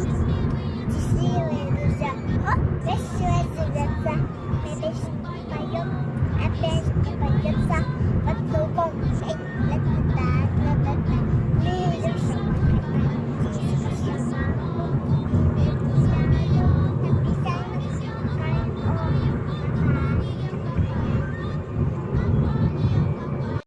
таким красивые друзья. О, красивая земля. Мы поем опять.